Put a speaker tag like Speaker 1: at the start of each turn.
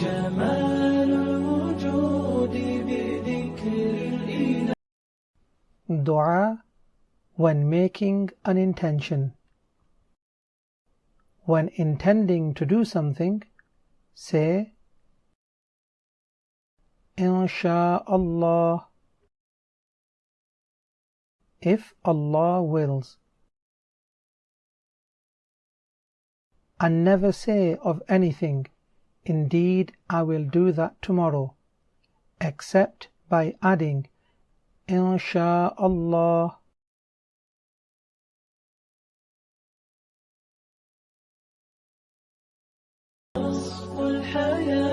Speaker 1: جمال الوجود بذكر الإله
Speaker 2: Dua when making an intention. When intending to do something, say Insha'Allah if Allah wills. And never say of anything, Indeed, I will do that tomorrow, except by adding, Insha'Allah.
Speaker 1: الحياة